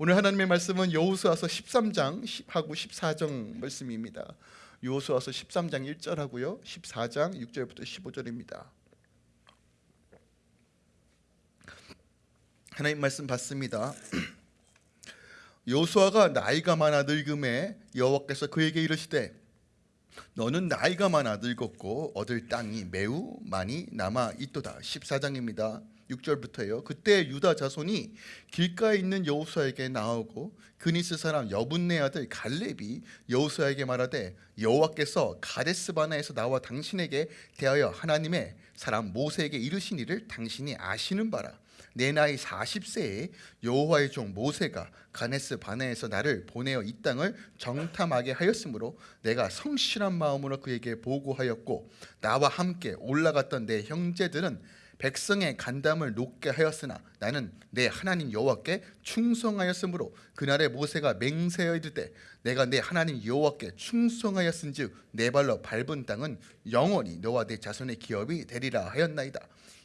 오늘 하나님의 말씀은 여호수아서 13장 하고 14장 말씀입니다. 여호수아서 13장 1절하고요. 14장 6절부터 15절입니다. 하나님 말씀 받습니다. 여호수아가 나이가 많아 늙음에 여호와께서 그에게 이르시되 너는 나이가 많아 늙었고 얻을 땅이 매우 많이 남아 있도다. 14장입니다. 6절부터예요. 그때 유다 자손이 길가에 있는 여호수아에게 나오고 그니스 사람 여분네 아들 갈렙이 여호수아에게 말하되 여호와께서 가데스 바나에서 나와 당신에게 대하여 하나님의 사람 모세에게 이르신 일을 당신이 아시는 바라. 내 나이 40세에 여호와의 종 모세가 가네스 바네에서 나를 보내어 이 땅을 정탐하게 하였으므로 내가 성실한 마음으로 그에게 보고하였고 나와 함께 올라갔던 내 형제들은 백성의 간담을 높게 하였으나 나는 내 하나님 여호와께 충성하였으므로 그날에 모세가 맹세하여 이르되 내가 내 하나님 여호와께 충성하였은즉 내 발로 밟은 땅은 영원히 너와 내 자손의 기업이 되리라 하였나이다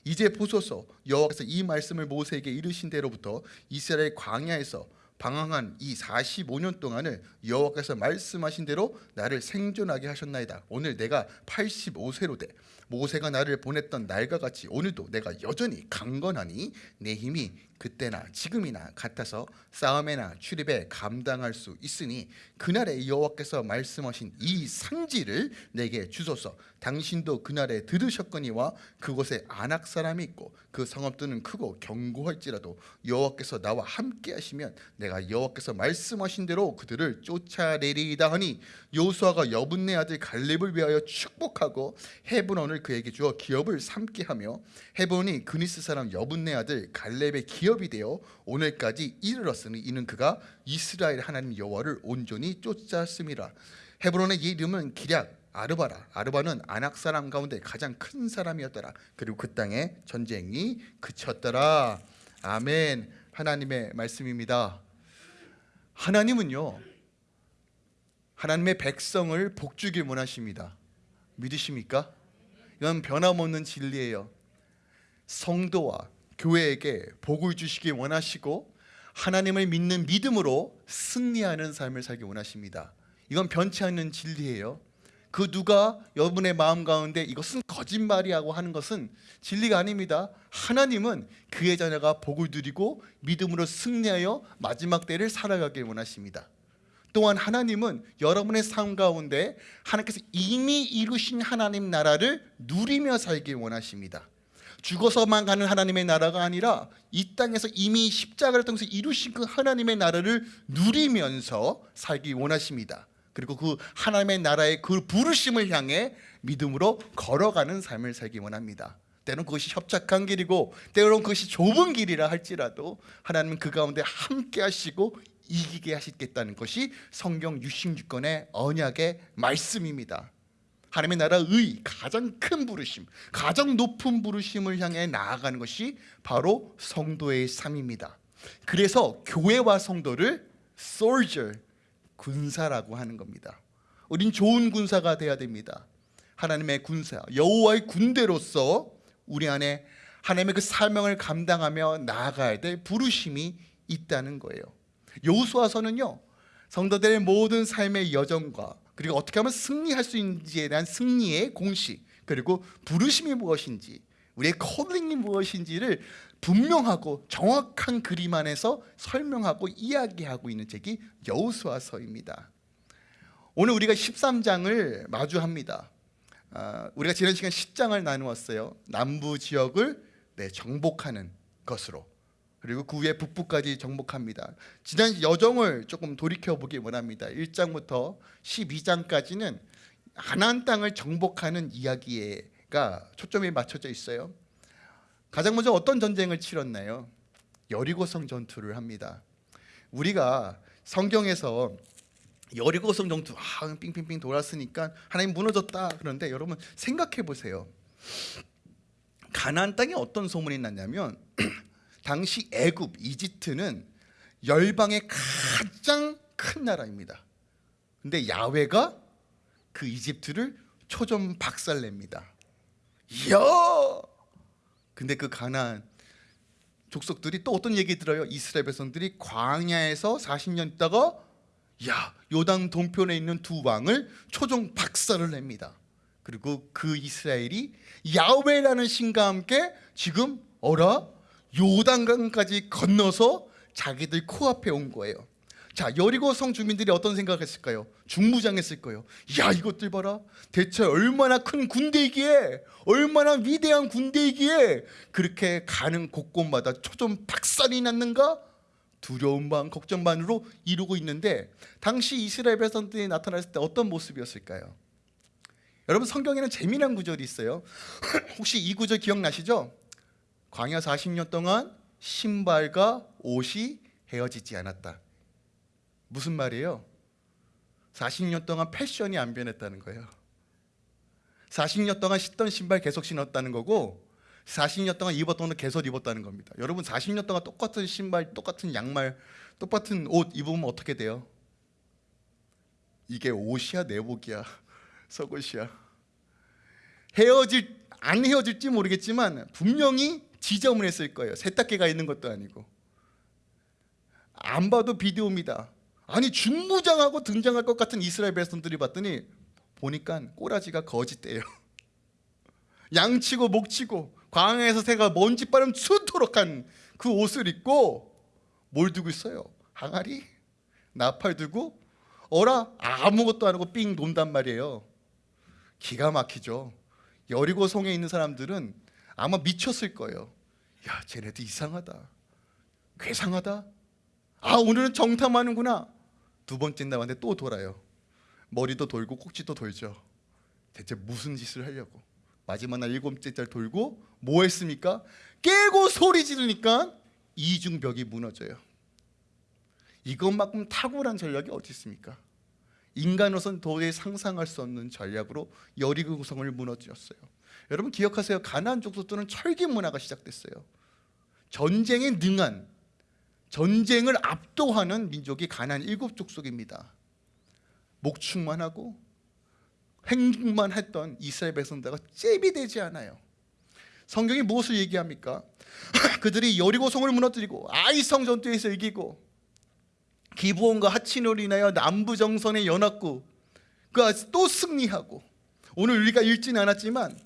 이제 보소서 여호와께서 이 말씀을 모세에게 이르신 대로부터 이스라엘 광야에서 방황한 이 45년 동안을 여호와께서 말씀하신 대로 나를 생존하게 하셨나이다. 오늘 내가 85세로 돼 모세가 나를 보냈던 날과 같이 오늘도 내가 여전히 강건하니 내 힘이 그때나 지금이나 같아서 싸움에나 출입에 감당할 수 있으니 그날에 여호와께서 말씀하신 이 상지를 내게 주소서. 당신도 그날에 들으셨거니와 그곳에 안악 사람이 있고 그 성읍들은 크고 견고할지라도 여호와께서 나와 함께 하시면 내가 여호와께서 말씀하신 대로 그들을 쫓아내리이다 하니 여호수아가 여분네 아들 갈렙을 위하여 축복하고 헤브론을 그에게 주어 기업을 삼게 하며 헤브론이 그니스 사람 여분네 아들 갈렙의 기업이 되어 오늘까지 이르렀으니 이는 그가 이스라엘 하나님 여호와를 온전히 쫓았음이라. 헤브론의 이름은 기략 아르바라. 아르바는 아낙 사람 가운데 가장 큰 사람이었더라. 그리고 그 땅에 전쟁이 그쳤더라. 아멘. 하나님의 말씀입니다. 하나님은요 하나님의 백성을 복주길 원하십니다. 믿으십니까? 이건 변함없는 진리예요 성도와 교회에게 복을 주시길 원하시고 하나님을 믿는 믿음으로 승리하는 삶을 살기 원하십니다 이건 변치 않는 진리예요 그 누가 여러분의 마음 가운데 이것은 거짓말이라고 하는 것은 진리가 아닙니다. 하나님은 그의 자녀가 복을 누리고 믿음으로 승리하여 마지막 때를 살아가길 원하십니다. 또한 하나님은 여러분의 삶 가운데 하나님께서 이미 이루신 하나님 나라를 누리며 살길 원하십니다. 죽어서만 가는 하나님의 나라가 아니라 이 땅에서 이미 십자가를 통해서 이루신 그 하나님의 나라를 누리면서 살기 원하십니다. 그리고 그 하나님의 나라의 그 부르심을 향해 믿음으로 걸어가는 삶을 살기 원합니다. 때론 그것이 협착한 길이고 때론 그것이 좁은 길이라 할지라도 하나님은 그 가운데 함께 하시고 이기게 하시겠다는 것이 성경 66권의 언약의 말씀입니다. 하나님의 나라의 가장 큰 부르심, 가장 높은 부르심을 향해 나아가는 것이 바로 성도의 삶입니다. 그래서 교회와 성도를 soldier, 군사라고 하는 겁니다. 우린 좋은 군사가 돼야 됩니다. 하나님의 군사, 여호와의 군대로서 우리 안에 하나님의 그 사명을 감당하며 나아가야 될 부르심이 있다는 거예요. 여호수아서는요. 성도들의 모든 삶의 여정과 그리고 어떻게 하면 승리할 수 있는지에 대한 승리의 공식 그리고 부르심이 무엇인지 우리의 콜링이 무엇인지를 분명하고 정확한 그림 안에서 설명하고 이야기하고 있는 책이 여호수아서입니다. 오늘 우리가 13장을 마주합니다. 아, 우리가 지난 시간 10장을 나누었어요. 남부 지역을 네, 정복하는 것으로 그리고 그 후에 북부까지 정복합니다. 지난 여정을 조금 돌이켜 보기 원합니다. 1장부터 12장까지는 가나안 땅을 정복하는 이야기가 초점이 맞춰져 있어요. 가장 먼저 어떤 전쟁을 치렀나요? 여리고성 전투를 합니다. 우리가 성경에서 여리고성 전투 아, 빙빙빙 돌았으니까 하나님 무너졌다 그런데 여러분 생각해 보세요. 가나안 땅에 어떤 소문이 났냐면 당시 애굽 이집트는 열방의 가장 큰 나라입니다. 근데 야훼가 그 이집트를 초점 박살냅니다. 이야 근데 그 가나안 족속들이 또 어떤 얘기 들어요? 이스라엘 백성들이 광야에서 40년 있다가 야 요당 동편에 있는 두 왕을 초종 박살을 냅니다. 그리고 그 이스라엘이 야훼라는 신과 함께 지금 어라 요단강까지 건너서 자기들 코앞에 온 거예요. 자 여리고 성 주민들이 어떤 생각했을까요? 중무장했을 거예요. 야 이것들 봐라. 대체 얼마나 큰 군대이기에 얼마나 위대한 군대이기에 그렇게 가는 곳곳마다 초점 박살이 났는가? 두려움 반 걱정 반으로 이루고 있는데 당시 이스라엘 백성들이 나타났을 때 어떤 모습이었을까요? 여러분 성경에는 재미난 구절이 있어요. 혹시 이 구절 기억나시죠? 광야 40년 동안 신발과 옷이 헤어지지 않았다. 무슨 말이에요? 40년 동안 패션이 안 변했다는 거예요. 40년 동안 신던 신발 계속 신었다는 거고 40년 동안 입었던 옷 계속 입었다는 겁니다. 여러분 40년 동안 똑같은 신발, 똑같은 양말, 똑같은 옷 입으면 어떻게 돼요? 이게 옷이야 내복이야 속옷이야 헤어질 안 헤어질지 모르겠지만 분명히 지저분했을 거예요. 세탁기가 있는 것도 아니고 안 봐도 비디오입니다. 아니 중무장하고 등장할 것 같은 이스라엘 백성들이 봤더니 보니까 꼬라지가 거짓대요. 양치고 목치고 광야에서 새가 먼지 바람 쑤도록 한 그 옷을 입고 뭘 두고 있어요? 항아리? 나팔 두고 어라 아무것도 안 하고 삥 논단 말이에요. 기가 막히죠. 여리고 성에 있는 사람들은 아마 미쳤을 거예요. 야, 쟤네들 이상하다. 괴상하다. 아, 오늘은 정탐하는구나. 두 번째 날 왔는데 또 돌아요. 머리도 돌고 꼭지도 돌죠. 대체 무슨 짓을 하려고? 마지막 날 일곱째 날 돌고 뭐 했습니까? 깨고 소리 지르니까 이중벽이 무너져요. 이것만큼 탁월한 전략이 어디 있습니까? 인간으로선 도저히 상상할 수 없는 전략으로 여리고 구성을 무너뜨렸어요. 여러분 기억하세요. 가나안 족속들은 철기 문화가 시작됐어요. 전쟁에 능한 전쟁을 압도하는 민족이 가나안 일곱 족속입니다. 목축만 하고 행동만 했던 이스라엘 백성들과 잽이 되지 않아요. 성경이 무엇을 얘기합니까? 그들이 여리고성을 무너뜨리고 아이성 전투에서 이기고 기부원과 하친으로 인하여 남부 정선의 연합구 그또 승리하고 오늘 우리가 읽지는 않았지만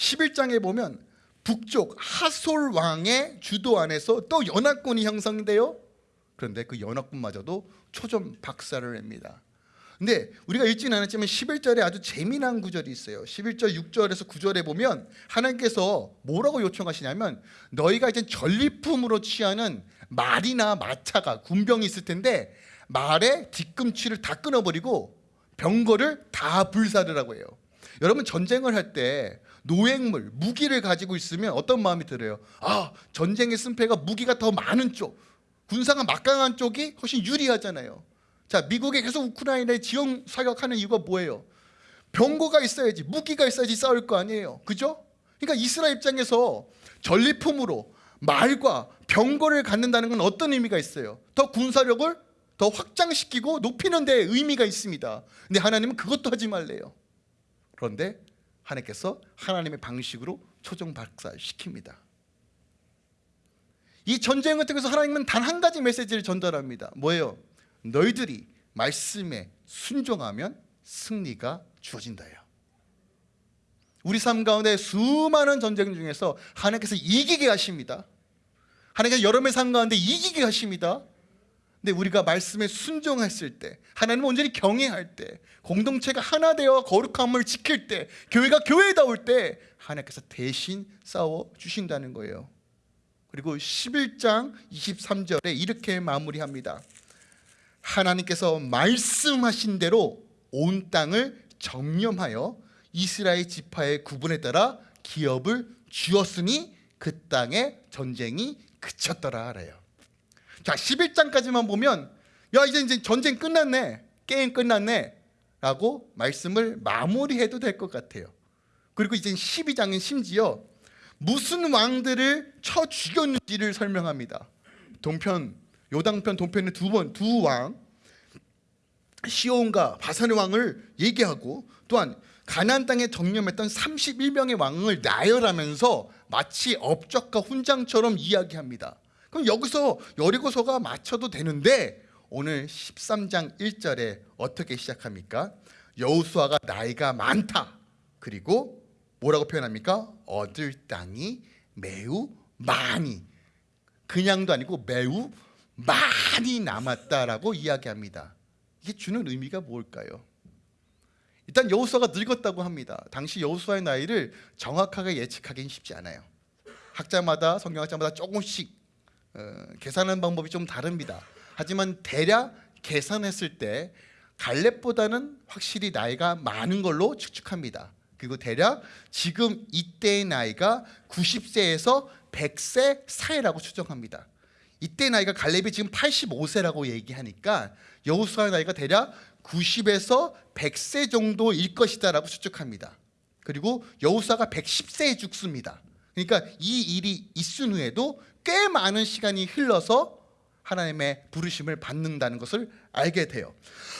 11장에 보면 북쪽 하솔 왕의 주도 안에서 또 연합군이 형성돼요. 그런데 그 연합군마저도 초점 박살을 냅니다. 근데 우리가 읽지는 않았지만 11절에 아주 재미난 구절이 있어요. 11절 6절에서 9절에 보면 하나님께서 뭐라고 요청하시냐면 너희가 이제 전리품으로 취하는 말이나 마차가 군병이 있을 텐데 말의 뒤꿈치를 다 끊어버리고 병거를 다 불사르라고 해요. 여러분 전쟁을 할 때 노획물, 무기를 가지고 있으면 어떤 마음이 들어요? 아 전쟁의 승패가 무기가 더 많은 쪽, 군사가 막강한 쪽이 훨씬 유리하잖아요. 자, 미국이 계속 우크라이나에 지형 사격하는 이유가 뭐예요? 병거가 있어야지, 무기가 있어야지 싸울 거 아니에요. 그죠? 그러니까 이스라엘 입장에서 전리품으로 말과 병거를 갖는다는 건 어떤 의미가 있어요? 더 군사력을 더 확장시키고 높이는 데 의미가 있습니다. 근데 하나님은 그것도 하지 말래요. 그런데 하나님께서 하나님의 방식으로 초정 박살시킵니다. 이 전쟁을 통해서 하나님은 단 한 가지 메시지를 전달합니다. 뭐예요? 너희들이 말씀에 순종하면 승리가 주어진다요. 우리 삶 가운데 수많은 전쟁 중에서 하나님께서 이기게 하십니다. 하나님께서 여러분의 삶 가운데 이기게 하십니다. 근데 우리가 말씀에 순종했을 때 하나님 온전히 경외할 때 공동체가 하나 되어 거룩함을 지킬 때 교회가 교회다울 때 하나님께서 대신 싸워 주신다는 거예요. 그리고 11장 23절에 이렇게 마무리합니다. 하나님께서 말씀하신 대로 온 땅을 점령하여 이스라엘 지파의 구분에 따라 기업을 주었으니 그 땅에 전쟁이 그쳤더라 하래요. 자, 11장까지만 보면 야, 이제 이제 전쟁 끝났네. 게임 끝났네. 라고 말씀을 마무리해도 될 것 같아요. 그리고 이제 12장은 심지어 무슨 왕들을 쳐 죽였는지를 설명합니다. 동편 요당편 동편의 두 번 두 왕 시온과 바산의 왕을 얘기하고 또한 가나안 땅에 정령했던 31명의 왕을 나열하면서 마치 업적과 훈장처럼 이야기합니다. 그럼 여기서 여리고서가 맞춰도 되는데 오늘 13장 1절에 어떻게 시작합니까? 여호수아가 나이가 많다. 그리고 뭐라고 표현합니까? 얻을 땅이 매우 많이 그냥도 아니고 매우 많이 남았다라고 이야기합니다. 이게 주는 의미가 뭘까요? 일단 여호수아가 늙었다고 합니다. 당시 여호수아의 나이를 정확하게 예측하기는 쉽지 않아요. 학자마다 성경학자마다 조금씩 어, 계산하는 방법이 좀 다릅니다. 하지만 대략 계산했을 때 갈렙보다는 확실히 나이가 많은 걸로 추측합니다. 그리고 대략 지금 이때의 나이가 90세에서 100세 사이라고 추정합니다. 이때 나이가 갈렙이 지금 85세라고 얘기하니까 여호수아의 나이가 대략 90에서 100세 정도일 것이다 라고 추측합니다. 그리고 여호수아가 110세에 죽습니다. 그러니까 이 일이 있은 후에도 꽤 많은 시간이 흘러서 하나님의 부르심을 받는다는 것을 알게 돼요.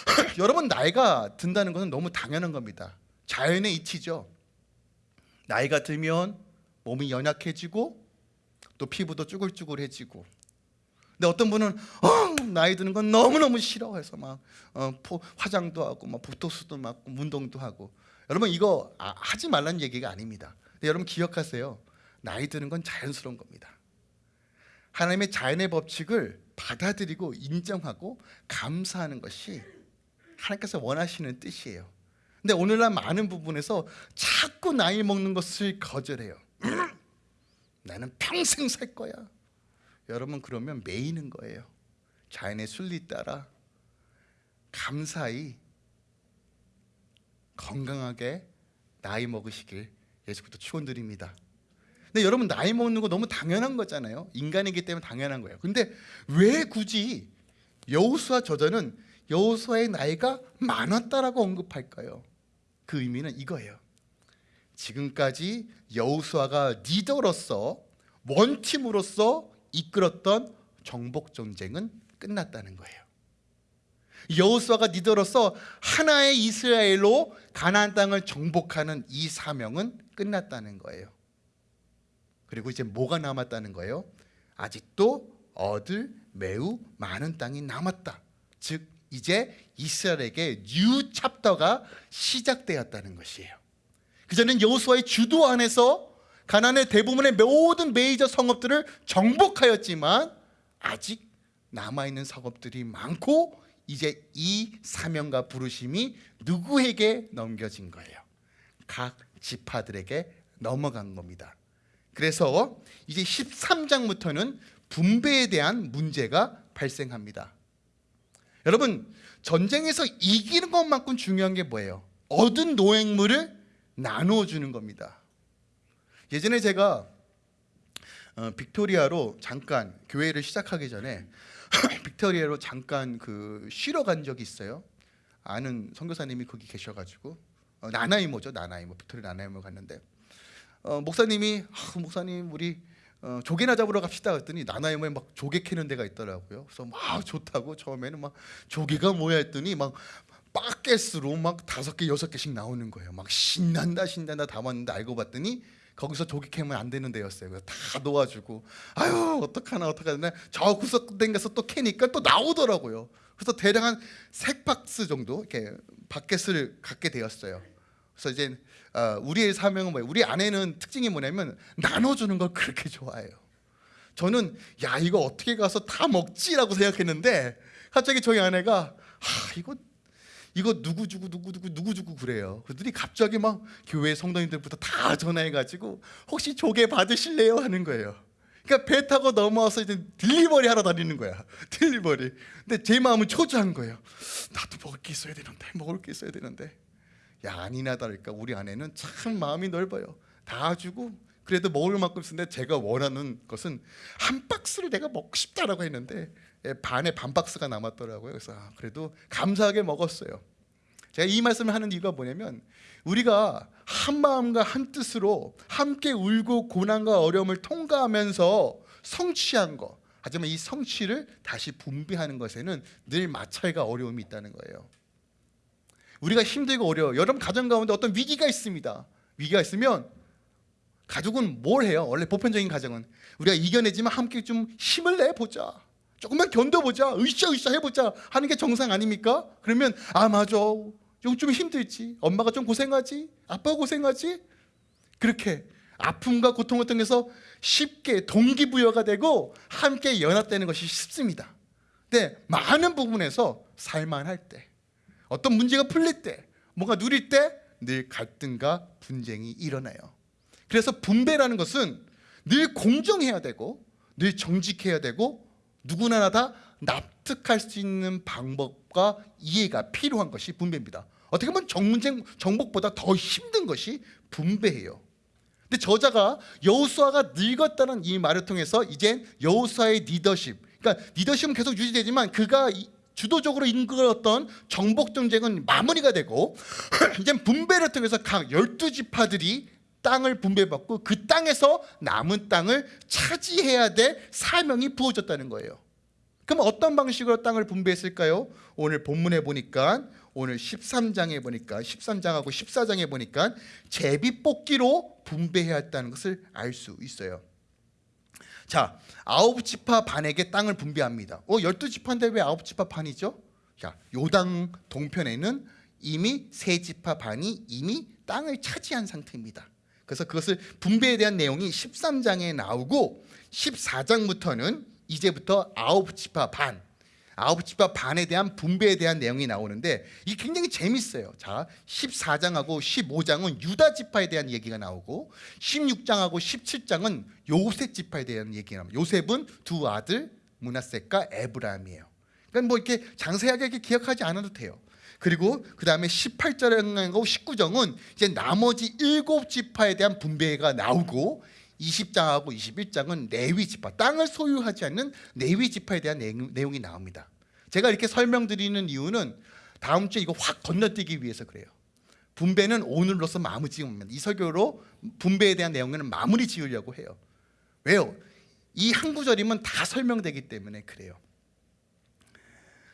여러분 나이가 든다는 것은 너무 당연한 겁니다. 자연의 이치죠. 나이가 들면 몸이 연약해지고 또 피부도 쭈글쭈글해지고. 근데 어떤 분은 어, 나이 드는 건 너무너무 싫어해서 막 어, 포, 화장도 하고 막 보톡스도 맞고 운동도 하고. 여러분 이거 아, 하지 말라는 얘기가 아닙니다. 여러분 기억하세요. 나이 드는 건 자연스러운 겁니다. 하나님의 자연의 법칙을 받아들이고 인정하고 감사하는 것이 하나님께서 원하시는 뜻이에요. 근데 오늘날 많은 부분에서 자꾸 나이 먹는 것을 거절해요. 나는 평생 살 거야. 여러분 그러면 매이는 거예요. 자연의 순리 따라 감사히 건강하게 나이 먹으시길 예수부터 축원드립니다. 근데 여러분 나이 먹는 거 너무 당연한 거잖아요. 인간이기 때문에 당연한 거예요. 근데 왜 굳이 여호수아 저자는 여호수아의 나이가 많았다라고 언급할까요? 그 의미는 이거예요. 지금까지 여호수아가 리더로서 원팀으로서 이끌었던 정복 전쟁은 끝났다는 거예요. 여호수아가 리더로서 하나의 이스라엘로 가나안 땅을 정복하는 이 사명은 끝났다는 거예요. 그리고 이제 뭐가 남았다는 거예요? 아직도 얻을 매우 많은 땅이 남았다. 즉 이제 이스라엘에게 new chapter가 시작되었다는 것이에요. 그전엔 여호수아의 주도 안에서 가나안의 대부분의 모든 메이저 성읍들을 정복하였지만 아직 남아 있는 성읍들이 많고 이제 이 사명과 부르심이 누구에게 넘겨진 거예요? 각 지파들에게 넘어간 겁니다. 그래서 이제 13장부터는 분배에 대한 문제가 발생합니다. 여러분 전쟁에서 이기는 것만큼 중요한 게 뭐예요? 얻은 노획물을 나누어 주는 겁니다. 예전에 제가 어, 빅토리아로 잠깐 교회를 시작하기 전에 빅토리아로 잠깐 그 쉬러 간 적이 있어요. 아는 선교사님이 거기 계셔가지고 어, 나나이모죠 나나이모 빅토리아 나나이모 갔는데 어, 목사님이 아, 목사님 우리 어, 조개나 잡으러 갑시다 했더니 나나이모에 막 조개 캐는 데가 있더라고요. 그래서 막 좋다고 처음에는 막 조개가 뭐야 했더니 막 bucket으로 막 다섯 개 여섯 개씩 나오는 거예요. 막 신난다 신난다 담았는데 알고 봤더니 거기서 조개 캐면 안 되는 데였어요. 그래서 다 놓아주고 아유 어떡하나 어떡하나 저 구석된 가서 또 캐니까 또 나오더라고요. 그래서 대략 한 세 박스 정도 이렇게 바켓을 갖게 되었어요. 그래서 이제 어, 우리의 사명은 뭐예요? 우리 아내는 특징이 뭐냐면 나눠주는 걸 그렇게 좋아해요. 저는 야 이거 어떻게 가서 다 먹지라고 생각했는데 갑자기 저희 아내가 아 이거 이거 누구 주고 누구 주고 누구 주고 그래요. 그들이 갑자기 막 교회 성도님들부터 다 전화해가지고 혹시 조개 받으실래요 하는 거예요. 그러니까 배 타고 넘어와서 이제 delivery 하러 다니는 거야. delivery. 근데 제 마음은 초조한 거예요. 나도 먹을 게 있어야 되는데 먹을 게 있어야 되는데. 야 아니나 다를까 우리 아내는 참 마음이 넓어요. 다 주고 그래도 먹을 만큼 쓰는데 제가 원하는 것은 한 박스를 내가 먹고 싶다라고 했는데 예, 반에 반 박스가 남았더라고요. 그래서 아, 그래도 감사하게 먹었어요. 제가 이 말씀을 하는 이유가 뭐냐면 우리가 한 마음과 한 뜻으로 함께 울고 고난과 어려움을 통과하면서 성취한 것 하지만 이 성취를 다시 분배하는 것에는 늘 마찰과 어려움이 있다는 거예요. 우리가 힘들고 어려워. 여러분 가정 가운데 어떤 위기가 있습니다. 위기가 있으면 가족은 뭘 해요? 원래 보편적인 가정은 우리가 이겨내지만 함께 좀 힘을 내 보자. 조금만 견뎌보자. 으쌰으쌰 해보자 하는 게 정상 아닙니까? 그러면 아 맞아. 좀, 좀 힘들지. 엄마가 좀 고생하지. 아빠가 고생하지. 그렇게 아픔과 고통을 통해서 쉽게 동기부여가 되고 함께 연합되는 것이 쉽습니다. 근데 많은 부분에서 살만할 때 어떤 문제가 풀릴 때 뭔가 누릴 때 늘 갈등과 분쟁이 일어나요. 그래서 분배라는 것은 늘 공정해야 되고 늘 정직해야 되고 누구나 다 납득할 수 있는 방법과 이해가 필요한 것이 분배입니다. 어떻게 보면 정문쟁 정복보다 더 힘든 것이 분배예요. 근데 저자가 여호수아가 늙었다는 이 말을 통해서 이제 여호수아의 리더십, 그러니까 리더십은 계속 유지되지만 그가 이- 주도적으로 이끌었던 정복 정쟁은 마무리가 되고 이제 분배를 통해서 각 열두 지파들이 땅을 분배받고 그 땅에서 남은 땅을 차지해야 될 사명이 부어졌다는 거예요. 그럼 어떤 방식으로 땅을 분배했을까요? 오늘 본문에 보니까 오늘 13장에 보니까 13장하고 14장에 보니까 제비 뽑기로 분배해야 했다는 것을 알 수 있어요. 자, 아홉 지파 반에게 땅을 분배합니다. 어, 열두 지파인데 왜 아홉 지파 반이죠? 자, 요당 동편에는 이미 세 지파 반이 이미 땅을 차지한 상태입니다. 그래서 그것을 분배에 대한 내용이 13장에 나오고 14장부터는 이제부터 아홉 지파 반 아홉 지파 반에 대한 분배에 대한 내용이 나오는데 이게 굉장히 재밌어요. 자, 14장하고 15장은 유다 지파에 대한 얘기가 나오고 16장하고 17장은 요셉 지파에 대한 얘기가 나옵니다. 요셉은 두 아들 문하셋과 에브라임이에요. 그러니까 뭐 이렇게 장세하게 이렇게 기억하지 않아도 돼요. 그리고 그 다음에 18장하고 19장은 이제 나머지 일곱 지파에 대한 분배가 나오고 20장하고 21장은 레위 지파, 땅을 소유하지 않는 레위 지파에 대한 내용- 내용이 나옵니다. 제가 이렇게 설명드리는 이유는 다음 주에 이거 확 건너뛰기 위해서 그래요. 분배는 오늘로서 마무리 지으면 이 설교로 분배에 대한 내용은 마무리 지으려고 해요. 왜요? 이 한 구절이면 다 설명되기 때문에 그래요.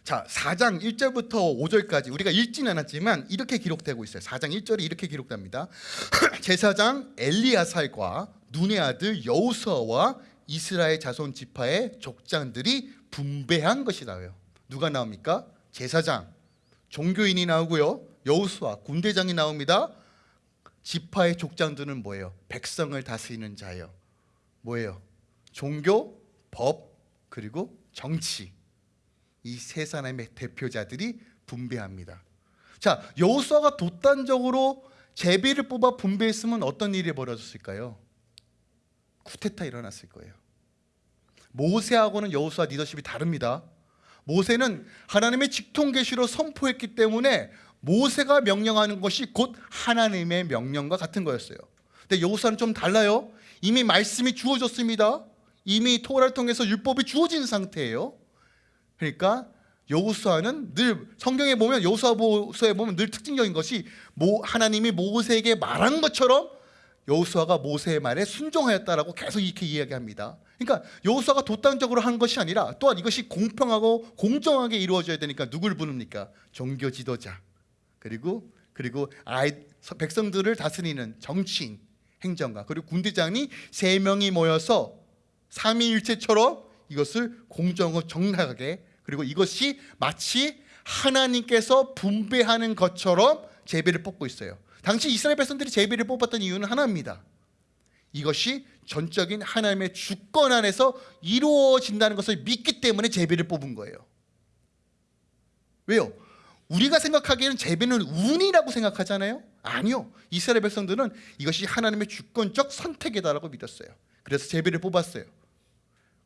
자, 4장 1절부터 5절까지 우리가 읽지는 않았지만 이렇게 기록되고 있어요. 4장 1절이 이렇게 기록됩니다. 제사장 엘리야살과 눈의 아들 여우수아와 이스라엘 자손 지파의 족장들이 분배한 것이 나와요. 누가 나옵니까? 제사장, 종교인이 나오고요. 여우수아, 군대장이 나옵니다. 지파의 족장들은 뭐예요? 백성을 다스리는 자예요. 뭐예요? 종교, 법, 그리고 정치. 이 세 사람의 대표자들이 분배합니다. 자, 여호수아가 독단적으로 제비를 뽑아 분배했으면 어떤 일이 벌어졌을까요? 쿠데타 일어났을 거예요. 모세하고는 여호수아 리더십이 다릅니다. 모세는 하나님의 직통 계시로 선포했기 때문에 모세가 명령하는 것이 곧 하나님의 명령과 같은 거였어요. 근데 여호수아는 좀 달라요. 이미 말씀이 주어졌습니다. 이미 토라를 통해서 율법이 주어진 상태예요. 그러니까 여호수아는 늘 성경에 보면 여호수아서에 보면 늘 특징적인 것이 모 하나님이 모세에게 말한 것처럼 여호수아가 모세의 말에 순종하였다라고 계속 이렇게 이야기합니다. 그러니까 여호수아가 독단적으로 한 것이 아니라 또한 이것이 공평하고 공정하게 이루어져야 되니까 누굴 부릅니까? 종교 지도자 그리고 그리고 아이 백성들을 다스리는 정치인 행정가 그리고 군대장이 세 명이 모여서 삼위일체처럼 이것을 공정하고 정당하게 그리고 이것이 마치 하나님께서 분배하는 것처럼 제비를 뽑고 있어요. 당시 이스라엘 백성들이 제비를 뽑았던 이유는 하나입니다. 이것이 전적인 하나님의 주권 안에서 이루어진다는 것을 믿기 때문에 제비를 뽑은 거예요. 왜요? 우리가 생각하기에는 제비는 운이라고 생각하잖아요. 아니요. 이스라엘 백성들은 이것이 하나님의 주권적 선택이다라고 믿었어요. 그래서 제비를 뽑았어요.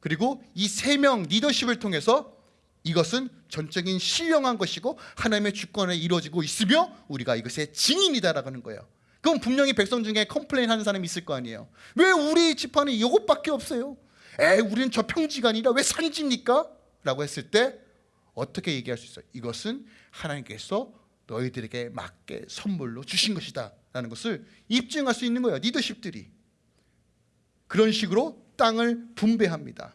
그리고 이 세 명 리더십을 통해서 이것은 전적인 신령한 것이고 하나님의 주권에 이루어지고 있으며 우리가 이것의 증인이다라고 하는 거예요. 그럼 분명히 백성 중에 complain 하는 사람이 있을 거 아니에요. 왜 우리 지파는 이것밖에 없어요? 에, 우리는 저 평지가 아니라 왜 산지입니까? 라고 했을 때 어떻게 얘기할 수 있어요? 이것은 하나님께서 너희들에게 맞게 선물로 주신 것이다 라는 것을 입증할 수 있는 거예요. 리더십들이. 그런 식으로 땅을 분배합니다.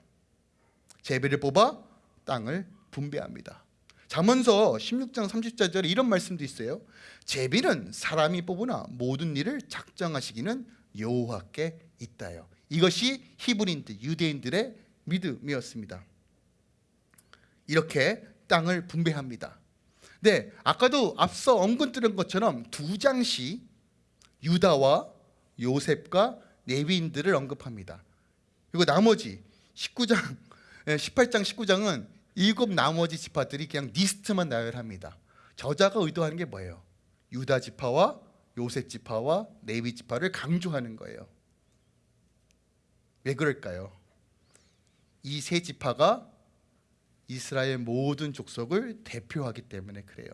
제비를 뽑아 땅을 분배합니다. 잠언서 16장 30절에 이런 말씀도 있어요. 제비는 사람이 뽑으나 모든 일을 작정하시기는 여호와께 있다요. 이것이 히브리인들 유대인들의 믿음이었습니다. 이렇게 땅을 분배합니다. 네, 아까도 앞서 언급 드린 것처럼 두 장씩 유다와 요셉과 레위인들을 언급합니다. 그리고 나머지 19장, 18장, 19장은 일곱 나머지 지파들이 그냥 리스트만 나열합니다. 저자가 의도하는 게 뭐예요? 유다 지파와 요셉 지파와 레위 지파를 강조하는 거예요. 왜 그럴까요? 이 세 지파가 이스라엘 모든 족속을 대표하기 때문에 그래요.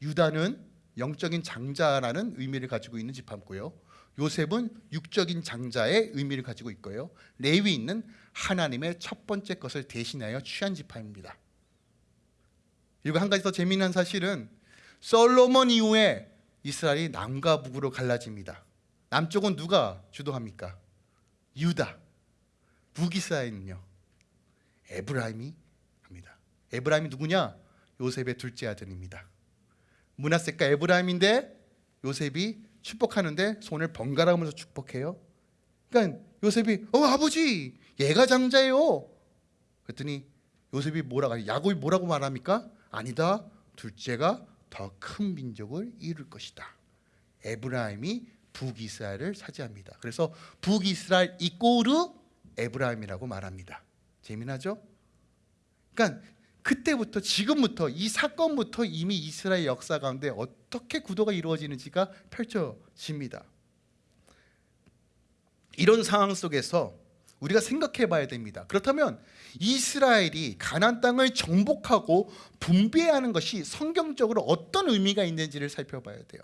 유다는 영적인 장자라는 의미를 가지고 있는 지파고요. 요셉은 육적인 장자의 의미를 가지고 있고요. 레위인은 하나님의 첫 번째 것을 대신하여 취한 지파입니다. 그리고 한 가지 더 재미난 사실은 솔로몬 이후에 이스라엘이 남과 북으로 갈라집니다. 남쪽은 누가 주도합니까? 유다. 북이스라엘은요. 에브라임이 합니다. 에브라임이 누구냐? 요셉의 둘째 아들입니다. 문하세가 에브라임인데 요셉이 축복하는데 손을 번갈아 가면서 축복해요. 그러니까 요셉이 어 아버지 얘가 장자예요. 그랬더니 요셉이 뭐라고 야곱이 뭐라고 말합니까? 아니다. 둘째가 더 큰 민족을 이룰 것이다. 에브라임이 북이스라엘을 차지합니다. 그래서 북이스라엘 이꼬르 에브라임이라고 말합니다. 재미나죠? 그러니까 그때부터 지금부터 이 사건부터 이미 이스라엘 역사 가운데 어떻게 구도가 이루어지는지가 펼쳐집니다. 이런 상황 속에서 우리가 생각해 봐야 됩니다. 그렇다면 이스라엘이 가나안 땅을 정복하고 분배하는 것이 성경적으로 어떤 의미가 있는지를 살펴봐야 돼요.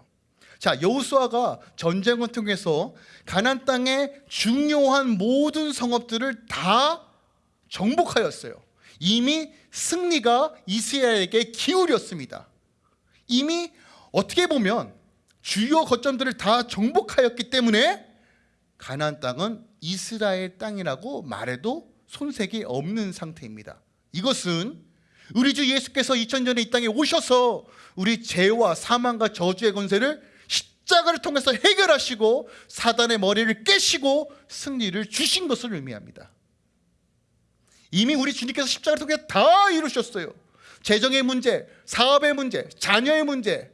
자, 여호수아가 전쟁을 통해서 가나안 땅의 중요한 모든 성읍들을 다 정복하였어요. 이미 승리가 이스라엘에게 기울였습니다. 이미 어떻게 보면 주요 거점들을 다 정복하였기 때문에 가나안 땅은 이스라엘 땅이라고 말해도 손색이 없는 상태입니다. 이것은 우리 주 예수께서 2000년에 이 땅에 오셔서 우리 죄와 사망과 저주의 권세를 십자가를 통해서 해결하시고 사단의 머리를 깨시고 승리를 주신 것을 의미합니다. 이미 우리 주님께서 십자가를 통해 다 이루셨어요. 재정의 문제, 사업의 문제, 자녀의 문제,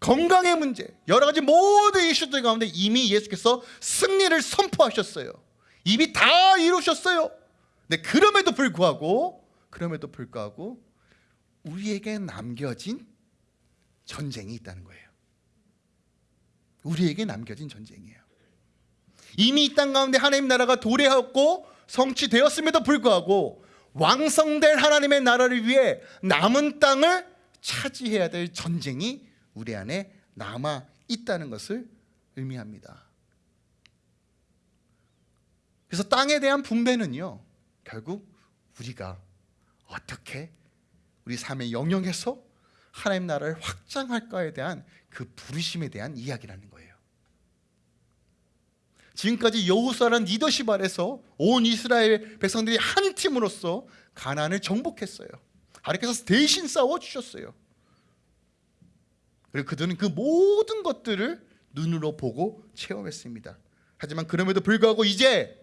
건강의 문제, 여러 가지 모든 이슈들 가운데 이미 예수께서 승리를 선포하셨어요. 이미 다 이루셨어요. 네, 그럼에도 불구하고 그럼에도 불구하고 우리에게 남겨진 전쟁이 있다는 거예요. 우리에게 남겨진 전쟁이에요. 이미 이 땅 가운데 하나님 나라가 도래하고 성취되었음에도 불구하고 왕성될 하나님의 나라를 위해 남은 땅을 차지해야 될 전쟁이 우리 안에 남아 있다는 것을 의미합니다. 그래서 땅에 대한 분배는요, 결국 우리가 어떻게 우리 삶의 영역에서 하나님 나라를 확장할까에 대한 그 부르심에 대한 이야기라는 거예요. 지금까지 여호수아라는 리더십 아래서 온 이스라엘 백성들이 한 팀으로서 가나안을 정복했어요. 하나님께서 대신 싸워 주셨어요. 그리고 그들은 그 모든 것들을 눈으로 보고 체험했습니다. 하지만 그럼에도 불구하고 이제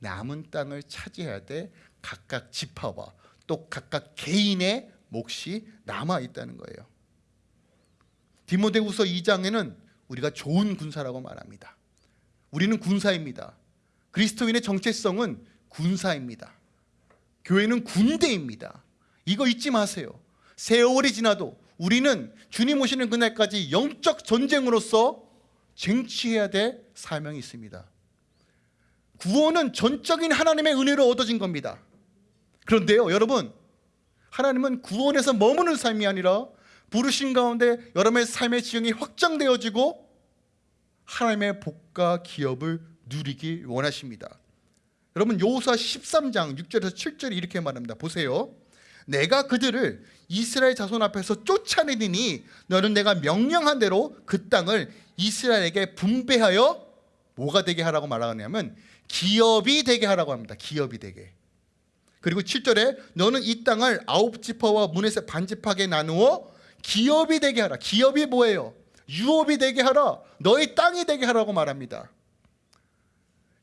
남은 땅을 차지해야 돼 각각 지파와 또 각각 개인의 몫이 남아 있다는 거예요. 디모데후서 2장에는 우리가 좋은 군사라고 말합니다. 우리는 군사입니다. 그리스도인의 정체성은 군사입니다. 교회는 군대입니다. 이거 잊지 마세요. 세월이 지나도 우리는 주님 오시는 그날까지 영적 전쟁으로서 쟁취해야 될 사명이 있습니다. 구원은 전적인 하나님의 은혜로 얻어진 겁니다. 그런데요, 여러분, 하나님은 구원에서 머무는 삶이 아니라 부르신 가운데 여러분의 삶의 지형이 확장되어지고 하나님의 복과 기업을 누리기 원하십니다. 여러분 여호수아 13장 6절에서 7절에 이렇게 말합니다. 보세요. 내가 그들을 이스라엘 자손 앞에서 쫓아내니 너는 내가 명령한 대로 그 땅을 이스라엘에게 분배하여 뭐가 되게 하라고 말하냐면 기업이 되게 하라고 합니다. 기업이 되게. 그리고 7절에 너는 이 땅을 아홉 지파와 문에서 반지파게 나누어 기업이 되게 하라. 기업이 뭐예요? 유업이 되게 하라. 너의 땅이 되게 하라고 말합니다.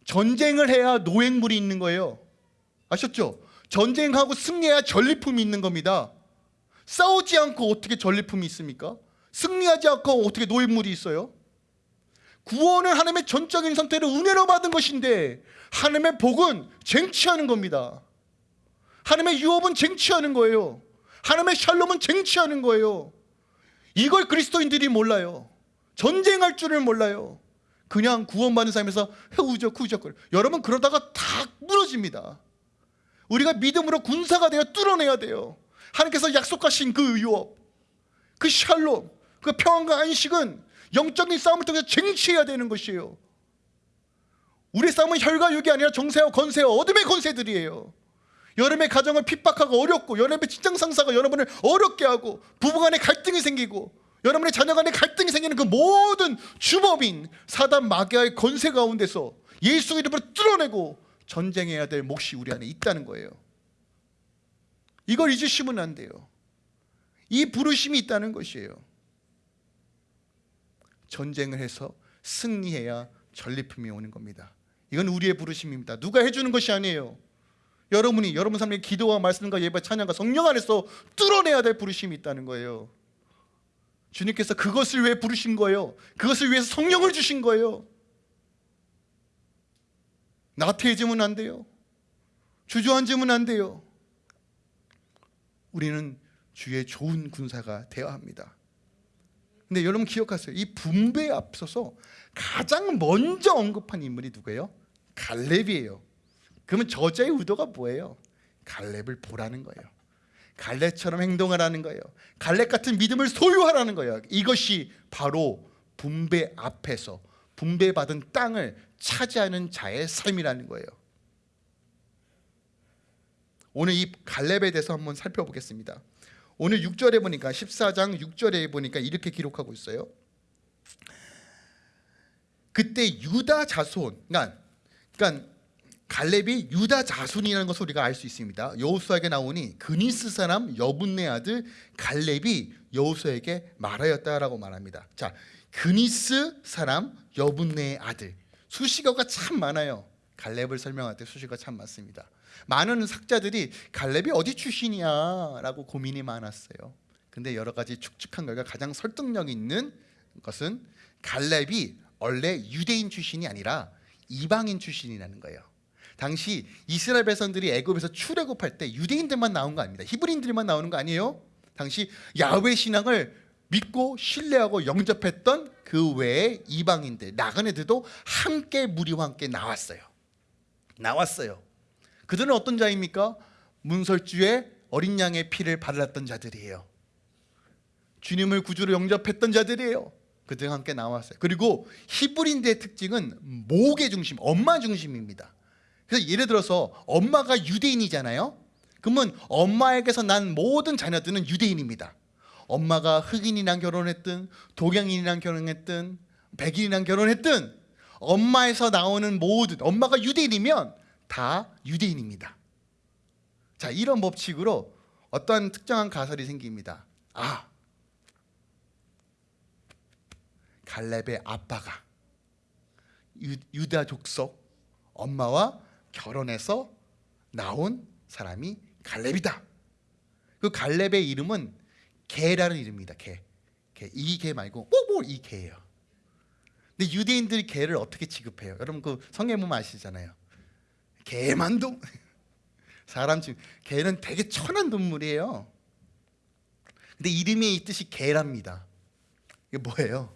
전쟁을 해야 노획물이 있는 거예요. 아셨죠? 전쟁하고 승리해야 전리품이 있는 겁니다. 싸우지 않고 어떻게 전리품이 있습니까? 승리하지 않고 어떻게 노획물이 있어요? 구원은 하나님의 전적인 선택을 은혜로 받은 것인데 하나님의 복은 쟁취하는 겁니다. 하나님의 유업은 쟁취하는 거예요. 하나님의 샬롬은 쟁취하는 거예요. 이걸 그리스도인들이 몰라요. 전쟁할 줄을 몰라요. 그냥 구원받는 삶에서 우적 후적거려. 여러분 그러다가 다 무너집니다. 우리가 믿음으로 군사가 되어 뚫어내야 돼요. 하나님께서 약속하신 그 유업, 그 샬롬, 그 평안과 안식은 영적인 싸움을 통해서 쟁취해야 되는 것이에요. 우리 싸움은 혈과 육이 아니라 정세와 건세와 어둠의 건세들이에요. 여러분의 가정을 핍박하고 어렵고 여러분의 직장 상사가 여러분을 어렵게 하고 부부간에 갈등이 생기고 여러분의 자녀간에 갈등이 생기는 그 모든 주범인 사단 마귀의 건세 가운데서 예수 이름으로 뚫어내고 전쟁해야 될 몫이 우리 안에 있다는 거예요. 이걸 잊으시면 안 돼요. 이 부르심이 있다는 것이에요. 전쟁을 해서 승리해야 전리품이 오는 겁니다. 이건 우리의 부르심입니다. 누가 해주는 것이 아니에요. 여러분이 여러분 삶의 기도와 말씀과 예배 찬양과 성령 안에서 뚫어내야 될 부르심이 있다는 거예요. 주님께서 그것을 왜 부르신 거예요? 그것을 위해서 성령을 주신 거예요. 나태해지면 안 돼요. 주저앉으면 안 돼요. 우리는 주의 좋은 군사가 되어야 합니다. 근데 여러분 기억하세요. 이 분배에 앞서서 가장 먼저 언급한 인물이 누구예요? 갈렙이에요. 그러면 저자의 의도가 뭐예요? 갈렙을 보라는 거예요. 갈렙처럼 행동하라는 거예요. 갈렙 같은 믿음을 소유하라는 거예요. 이것이 바로 분배 앞에서 분배받은 땅을 차지하는 자의 삶이라는 거예요. 오늘 이 갈렙에 대해서 한번 살펴보겠습니다. 오늘 6절에 보니까 14장 6절에 보니까 이렇게 기록하고 있어요. 그때 유다 자손, 그러니까, 그러니까 갈렙이 유다 자손이라는 것을 우리가 알 수 있습니다. 여호수아에게 나오니 그니스 사람 여분네 아들 갈렙이 여호수아에게 말하였다라고 말합니다. 자, 그니스 사람 여분네의 아들 수식어가 참 많아요. 갈렙을 설명할 때 수식어가 참 많습니다. 많은 학자들이 갈렙이 어디 출신이야라고 고민이 많았어요. 근데 여러 가지 축축한 결과 가장 설득력 있는 것은 갈렙이 원래 유대인 출신이 아니라 이방인 출신이라는 거예요. 당시 이스라엘 백성들이 애굽에서 출애굽할 때 유대인들만 나온 거 아닙니다. 히브리인들만 나오는 거 아니에요? 당시 야훼 신앙을 믿고 신뢰하고 영접했던 그 외에 이방인들 나그네들도 함께 무리와 함께 나왔어요. 나왔어요. 그들은 어떤 자입니까? 문설주에 어린 양의 피를 발랐던 자들이에요. 주님을 구주로 영접했던 자들이에요. 그들 함께 나왔어요. 그리고 히브리인들의 특징은 모계 중심, 엄마 중심입니다. 그래서 예를 들어서 엄마가 유대인이잖아요. 그러면 엄마에게서 난 모든 자녀들은 유대인입니다. 엄마가 흑인이랑 결혼했든 동양인이랑 결혼했든 백인이랑 결혼했든 엄마에서 나오는 모든 엄마가 유대인이면 다 유대인입니다. 자 이런 법칙으로 어떤 특정한 가설이 생깁니다. 아 갈렙의 아빠가 유, 다 족 속 엄마와 결혼해서 나온 사람이 갈렙이다. 그 갈렙의 이름은 개라는 이름입니다. 개. 개. 이 개 말고 뭐이 개예요. 근데 유대인들이 개를 어떻게 취급해요? 여러분 그 성경 보면 아시잖아요. 개만동 사람 중 개는 되게 천한 동물이에요. 근데 이름에 이 뜻이 개랍니다. 이게 뭐예요?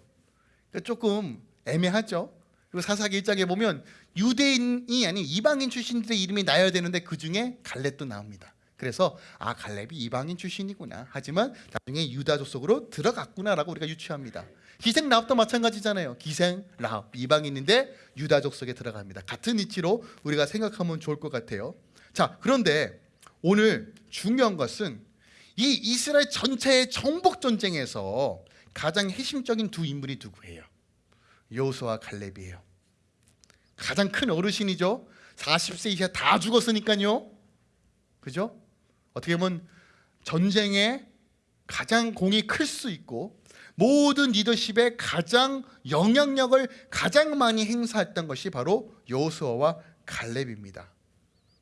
그러니까 조금 애매하죠. 그리고 사사기 1장에 보면 유대인이 아닌 이방인 출신들의 이름이 나야 되는데 그 중에 갈렙도 나옵니다. 그래서 아 갈렙이 이방인 출신이구나. 하지만 나중에 유다족 속으로 들어갔구나라고 우리가 유추합니다. 기생 라합도 마찬가지잖아요. 기생 라합 이방인인데 유다족 속에 들어갑니다. 같은 위치로 우리가 생각하면 좋을 것 같아요. 자 그런데 오늘 중요한 것은 이 이스라엘 전체의 정복 전쟁에서 가장 핵심적인 두 인물이 누구예요? 여호수아 갈렙이에요. 가장 큰 어르신이죠. 40세 이하 다 죽었으니까요. 그죠? 어떻게 보면 전쟁에 가장 공이 클 수 있고 모든 리더십에 가장 영향력을 가장 많이 행사했던 것이 바로 여호수아와 갈렙입니다.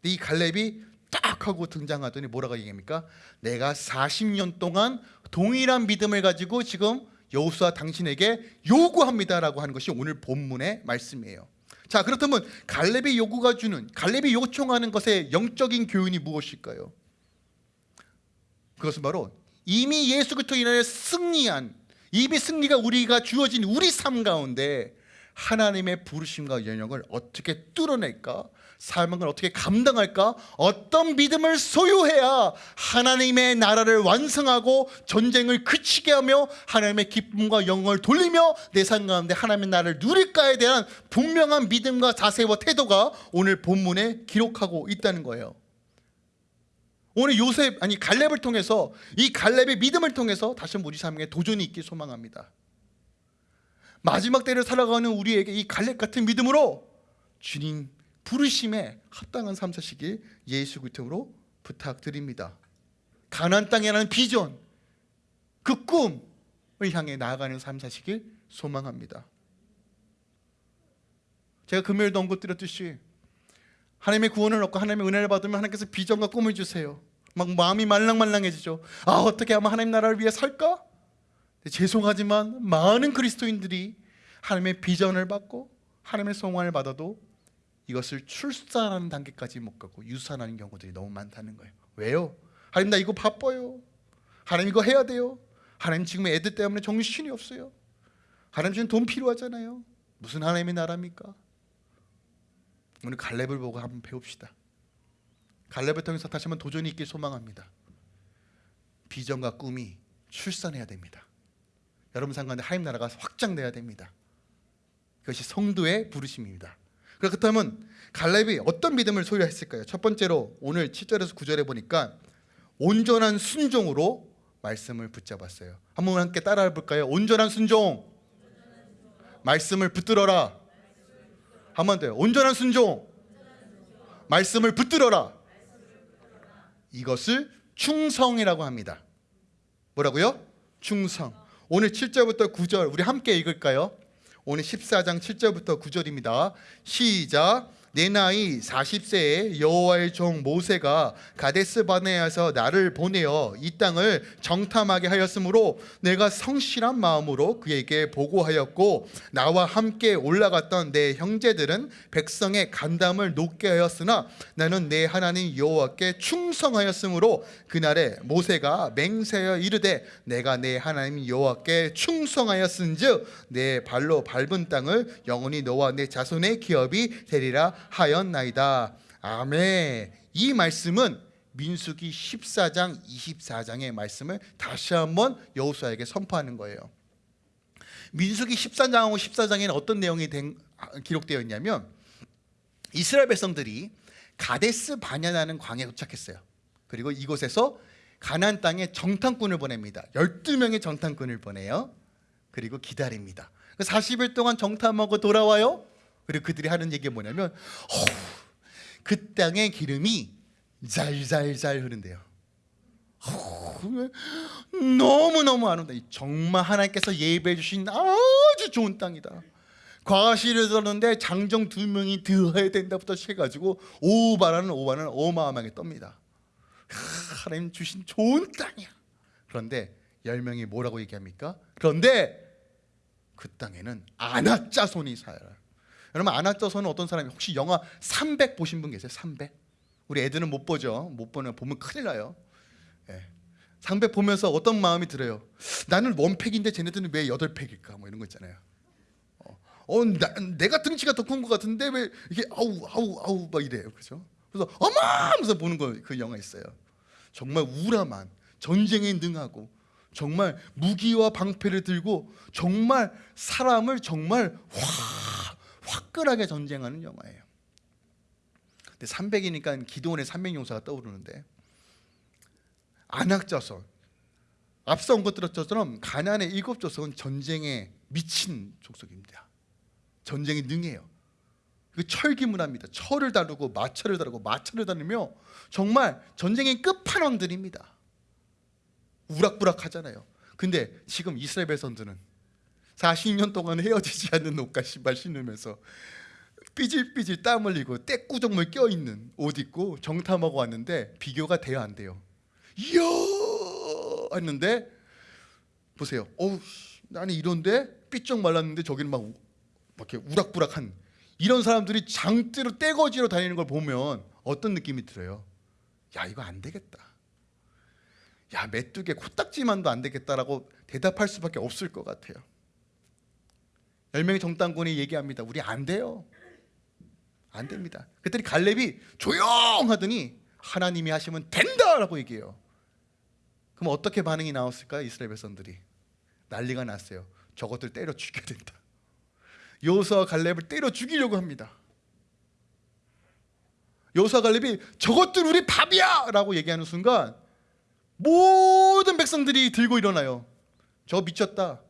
이 갈렙이 딱 하고 등장하더니 뭐라고 얘기합니까? 내가 40년 동안 동일한 믿음을 가지고 지금 여호수아 당신에게 요구합니다라고 하는 것이 오늘 본문의 말씀이에요. 자 그렇다면 갈렙이 요구가 주는 갈렙이 요청하는 것의 영적인 교훈이 무엇일까요? 그것은 바로 이미 예수 그리스도 인하여 승리한 이미 승리가 우리가 주어진 우리 삶 가운데 하나님의 부르심과 연영을 어떻게 뚫어낼까? 삶을 어떻게 감당할까? 어떤 믿음을 소유해야 하나님의 나라를 완성하고 전쟁을 그치게 하며 하나님의 기쁨과 영광을 돌리며 내 삶 가운데 하나님의 나라를 누릴까에 대한 분명한 믿음과 자세와 태도가 오늘 본문에 기록하고 있다는 거예요. 오늘 요셉 아니 갈렙을 통해서 이 갈렙의 믿음을 통해서 다시 우리 삶에 도전이 있길 소망합니다. 마지막 때를 살아가는 우리에게 이 갈렙 같은 믿음으로 주님 부르심에 합당한 삶 사시길 예수 그리스도로 부탁드립니다. 가나안 땅이라는 비전 그 꿈을 향해 나아가는 삶 사시길 소망합니다. 제가 금요일도 언급드렸듯이 하나님의 구원을 얻고 하나님의 은혜를 받으면 하나님께서 비전과 꿈을 주세요. 막 마음이 말랑말랑해지죠. 아 어떻게 하면 하나님 나라를 위해 살까? 죄송하지만 많은 그리스도인들이 하나님의 비전을 받고 하나님의 성화를 받아도 이것을 출산하는 단계까지 못 가고 유산하는 경우들이 너무 많다는 거예요. 왜요? 하나님 나 이거 바빠요. 하나님 이거 해야 돼요. 하나님 지금 애들 때문에 정신이 없어요. 하나님 지금 돈 필요하잖아요. 무슨 하나님의 나라입니까? 오늘 갈렙을 보고 한번 배웁시다. 갈렙을 통해서 다시 한번 도전이 있길 소망합니다. 비전과 꿈이 출산해야 됩니다. 여러분 상관에 하나님 나라가 확장돼야 됩니다. 그것이 성도의 부르심입니다. 그렇다면 갈렙이 어떤 믿음을 소유했을까요? 첫 번째로 오늘 7절에서 9절에 보니까 온전한 순종으로 말씀을 붙잡았어요. 한번 함께 따라해 볼까요? 온전한 순종. 말씀을 붙들어라. 한번 더요. 온전한 순종. 말씀을 붙들어라. 이것을 충성이라고 합니다. 뭐라고요? 충성. 오늘 7절부터 9절 우리 함께 읽을까요? 오늘 14장 7절부터 9절입니다. 시작. 내 나이 40세에 여호와의 종 모세가 가데스 바네아서 나를 보내어 이 땅을 정탐하게 하였으므로 내가 성실한 마음으로 그에게 보고하였고 나와 함께 올라갔던 내 형제들은 백성의 간담을 높게 하였으나 나는 내 하나님 여호와께 충성하였으므로 그날에 모세가 맹세하여 이르되 내가 내 하나님 여호와께 충성하였은즉 내 발로 밟은 땅을 영원히 너와 내 자손의 기업이 되리라 하였나이다. 아멘. 이 말씀은 민수기 14장 24장의 말씀을 다시 한번 여호수아에게 선포하는 거예요. 민수기 13장하고 14장에는 어떤 내용이 된, 기록되어 있냐면 이스라엘 백성들이 가데스 바냐라는 광야에 도착했어요. 그리고 이곳에서 가나안 땅에 정탐꾼을 보냅니다. 12명의 정탐꾼을 보내요. 그리고 기다립니다. 40일 동안 정탐하고 돌아와요. 그리고 그들이 하는 얘기가 뭐냐면 어, 그 땅의 기름이 잘잘잘 흐른대요. 어, 너무너무 아름다. 정말 하나님께서 예배해 주신 아주 좋은 땅이다. 과실을 들었는데 장정 두 명이 들어야 된다부터 시작해가지고 오바라는 오바는 어마어마하게 떱니다. 하나님 주신 좋은 땅이야. 그런데 열 명이 뭐라고 얘기합니까? 그런데 그 땅에는 아낙자손이 살아요. 여러분 아낙자손은 어떤 사람이 혹시 영화 300 보신 분 계세요? 300? 우리 애들은 못 보죠. 못 보면 보면 큰일 나요. 예. 300 보면서 어떤 마음이 들어요? 나는 원팩인데 쟤네들은 왜 8팩일까? 뭐 이런 거 있잖아요. 어, 어 나, 내가 등치가 더 큰 것 같은데 왜 이게 아우 아우 아우 막 이래요. 그렇죠? 그래서 어마 하면서 보는 거 그 영화 있어요. 정말 우람한 전쟁에 능하고 정말 무기와 방패를 들고 정말 사람을 정말 확 화끈하게 전쟁하는 영화예요. 근데 300이니까 기도원의 300 용사가 떠오르는데 안악자손 앞서 온 것들처럼 가난의 일곱 조석은 전쟁에 미친 족속입니다. 전쟁에 능해요. 그 철기 문화입니다. 철을 다루고 마철을 다루고 마철을 다루며 정말 전쟁의 끝판왕들입니다. 우락부락하잖아요. 근데 지금 이스라엘 백성들은 40년 동안 헤어지지 않는 옷과 신발 신으면서 삐질삐질 땀 흘리고 떼꾸정물 껴있는 옷 입고 정탐하고 왔는데 비교가 돼야 안 돼요. 이야 했는데 보세요. 어우 씨, 나는 이런데 삐쩍 말랐는데 저기는 막, 우- 막 이렇게 우락부락한 이런 사람들이 장대로 떼거지로 다니는 걸 보면 어떤 느낌이 들어요? 야 이거 안 되겠다. 야 메뚜기 코딱지만도 안 되겠다라고 대답할 수밖에 없을 것 같아요. 열 명의 정당군이 얘기합니다. 우리 안 돼요. 안 됩니다. 그랬더니 갈렙이 조용하더니 하나님이 하시면 된다라고 얘기해요. 그럼 어떻게 반응이 나왔을까요? 이스라엘 백성들이 난리가 났어요. 저것들 때려 죽여야 된다. 여호수아 갈렙을 때려 죽이려고 합니다. 여호수아 갈렙이 저것들 우리 밥이야라고 얘기하는 순간 모든 백성들이 들고 일어나요. 저 미쳤다.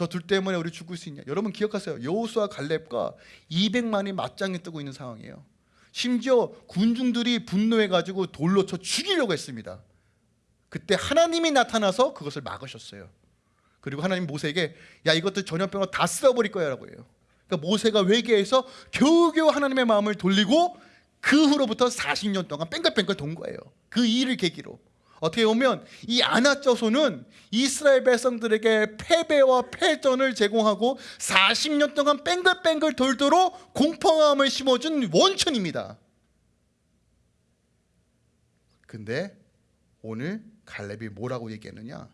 저 둘 때문에 우리 죽을 수 있냐? 여러분 기억하세요. 여호수아 갈렙과 200만이 맞짱에 뜨고 있는 상황이에요. 심지어 군중들이 분노해 가지고 돌로 쳐 죽이려고 했습니다. 그때 하나님이 나타나서 그것을 막으셨어요. 그리고 하나님 모세에게 야 이것들 전염병으로 다 쓸어버릴 거야 라고 해요. 그러니까 모세가 회개해서 겨우겨우 하나님의 마음을 돌리고 그 후로부터 40년 동안 뺑글뺑글 돈 거예요. 그 일을 계기로. 어떻게 보면 이 아나쩌소는 이스라엘 백성들에게 패배와 패전을 제공하고 40년 동안 뺑글뺑글 돌도록 공포감을 심어준 원천입니다. 근데 오늘 갈렙이 뭐라고 얘기하느냐?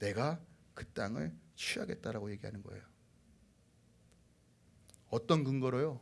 내가 그 땅을 취하겠다라고 얘기하는 거예요. 어떤 근거로요?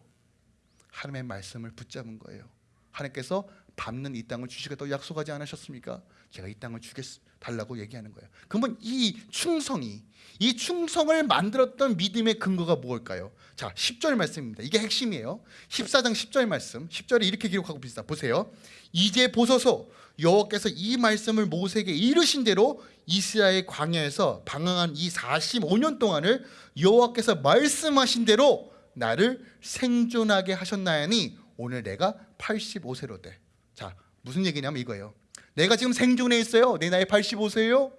하나님의 말씀을 붙잡은 거예요. 하나님께서 밟는 이 땅을 주시겠다고 약속하지 않으셨습니까? 제가 이 땅을 주겠 달라고 얘기하는 거예요. 그러면 이 충성이 이 충성을 만들었던 믿음의 근거가 무엇일까요? 자, 10절 말씀입니다. 이게 핵심이에요. 14장 10절 말씀. 10절에 이렇게 기록하고 있습니다. 보세요. 이제 보소서 여호와께서 이 말씀을 모세에게 이르신 대로 이스라엘 광야에서 방황한 이 45년 동안을 여호와께서 말씀하신 대로 나를 생존하게 하셨나니 오늘 내가 85세로 돼. 자, 무슨 얘기냐면 이거예요. 내가 지금 생존해 있어요. 내 나이 85세예요.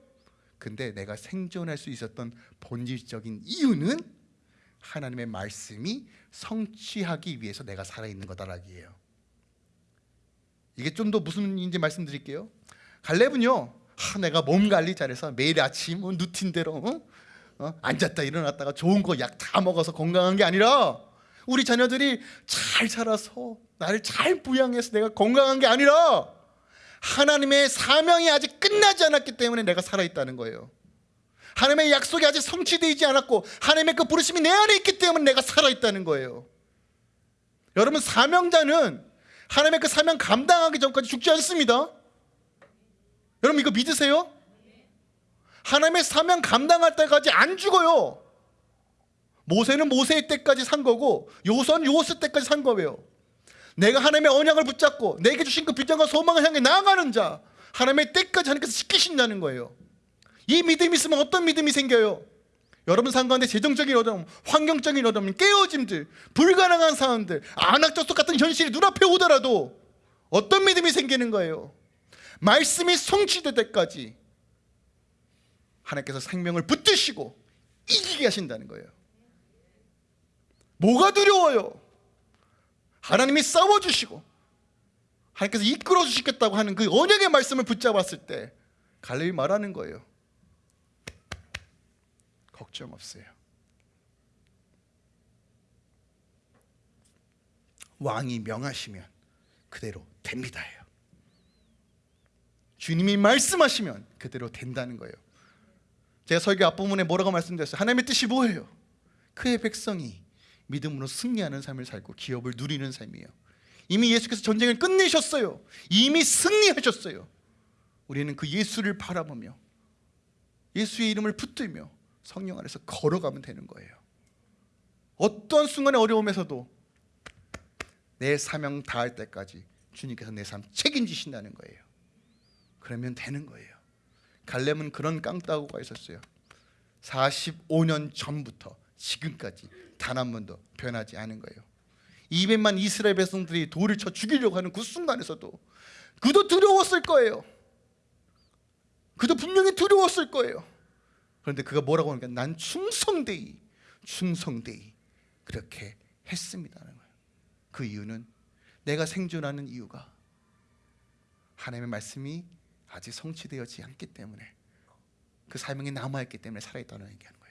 근데 내가 생존할 수 있었던 본질적인 이유는 하나님의 말씀이 성취하기 위해서 내가 살아 있는 거다라기예요. 이게 좀 더 무슨 인지 말씀드릴게요. 갈렙은요. 하, 내가 몸 관리 잘해서 매일 아침 뭐 루틴대로 어? 어? 앉았다 일어났다가 좋은 거 약 다 먹어서 건강한 게 아니라 우리 자녀들이 잘 자라서 나를 잘 부양해서 내가 건강한 게 아니라 하나님의 사명이 아직 끝나지 않았기 때문에 내가 살아있다는 거예요. 하나님의 약속이 아직 성취되지 않았고 하나님의 그 부르심이 내 안에 있기 때문에 내가 살아있다는 거예요. 여러분 사명자는 하나님의 그 사명 감당하기 전까지 죽지 않습니다. 여러분 이거 믿으세요? 하나님의 사명 감당할 때까지 안 죽어요. 모세는 모세의 때까지 산 거고 요선 요스 때까지 산 거예요. 내가 하나님의 언약을 붙잡고 내게 주신 그 비전과 소망을 향해 나아가는 자 하나님의 때까지 하나님께서 지키신다는 거예요. 이 믿음이 있으면 어떤 믿음이 생겨요? 여러분 상가운데 재정적인 어려움, 환경적인 어려움, 깨어짐들, 불가능한 상황들, 안악적속 같은 현실이 눈앞에 오더라도 어떤 믿음이 생기는 거예요? 말씀이 성취될 때까지 하나님께서 생명을 붙드시고 이기게 하신다는 거예요. 뭐가 두려워요? 하나님이 싸워주시고 하나님께서 이끌어 주시겠다고 하는 그 언약의 말씀을 붙잡았을 때 갈렙이 말하는 거예요. 걱정 없어요. 왕이 명하시면 그대로 됩니다예요. 주님이 말씀하시면 그대로 된다는 거예요. 제가 설교 앞부분에 뭐라고 말씀드렸어요? 하나님의 뜻이 뭐예요? 그의 백성이 믿음으로 승리하는 삶을 살고 기업을 누리는 삶이에요. 이미 예수께서 전쟁을 끝내셨어요. 이미 승리하셨어요. 우리는 그 예수를 바라보며 예수의 이름을 붙들며 성령 안에서 걸어가면 되는 거예요. 어떤 순간의 어려움에서도 내 사명 다할 때까지 주님께서 내 삶 책임지신다는 거예요. 그러면 되는 거예요. 갈렙은 그런 깡따구가 있었어요. 45년 전부터 지금까지 단 한 번도 변하지 않은 거예요. 200만 이스라엘 백성들이 돌을 쳐 죽이려고 하는 그 순간에서도 그도 두려웠을 거예요. 그도 분명히 두려웠을 거예요. 그런데 그가 뭐라고 하니까 난 충성되이 충성되이 그렇게 했습니다는 거예요. 그 이유는 내가 생존하는 이유가 하나님의 말씀이 아직 성취되었지 않기 때문에 그 사명이 남아있기 때문에 살아있다는 얘기하는 거예요.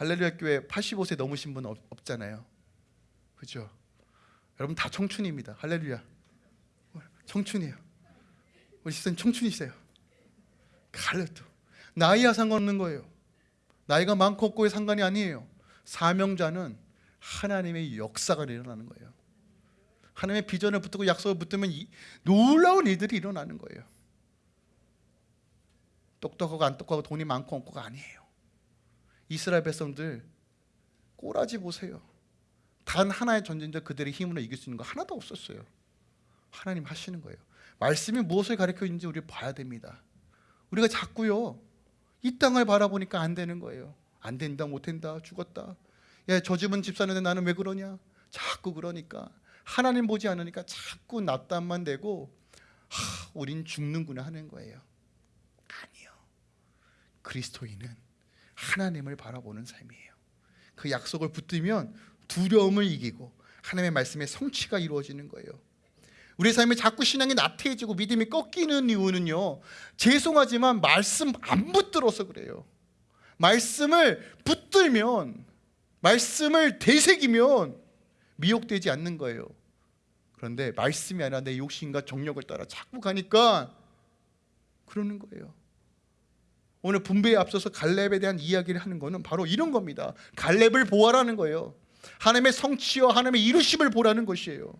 할렐루야 교회 85세 넘으신 분 없, 없잖아요. 그죠? 여러분 다 청춘입니다. 할렐루야. 청춘이에요. 우리 시선 청춘이세요. 갈래도 나이와 상관없는 거예요. 나이가 많고 없고의 상관이 아니에요. 사명자는 하나님의 역사가 일어나는 거예요. 하나님의 비전을 붙들고 약속을 붙들면 이, 놀라운 일들이 일어나는 거예요. 똑똑하고 안 똑똑하고 돈이 많고 없고가 아니에요. 이스라엘 백성들 꼬라지 보세요. 단 하나의 전쟁자 그들의 힘으로 이길 수 있는 거 하나도 없었어요. 하나님 하시는 거예요. 말씀이 무엇을 가르쳐 있는지 우리 봐야 됩니다. 우리가 자꾸요 이 땅을 바라보니까 안 되는 거예요. 안 된다, 못 된다, 죽었다. 야, 저 집은 집 사는데 나는 왜 그러냐? 자꾸 그러니까 하나님 보지 않으니까 자꾸 납담만 되고 하, 우린 죽는구나 하는 거예요. 아니요. 그리스도인은 하나님을 바라보는 삶이에요. 그 약속을 붙들면 두려움을 이기고 하나님의 말씀의 성취가 이루어지는 거예요. 우리 삶에 자꾸 신앙이 나태해지고 믿음이 꺾이는 이유는요. 죄송하지만 말씀 안 붙들어서 그래요. 말씀을 붙들면 말씀을 되새기면 미혹되지 않는 거예요. 그런데 말씀이 아니라 내 욕심과 정력을 따라 자꾸 가니까 그러는 거예요. 오늘 분배에 앞서서 갈렙에 대한 이야기를 하는 것은 바로 이런 겁니다. 갈렙을 보아라는 거예요. 하나님의 성취와 하나님의 이루심을 보라는 것이에요.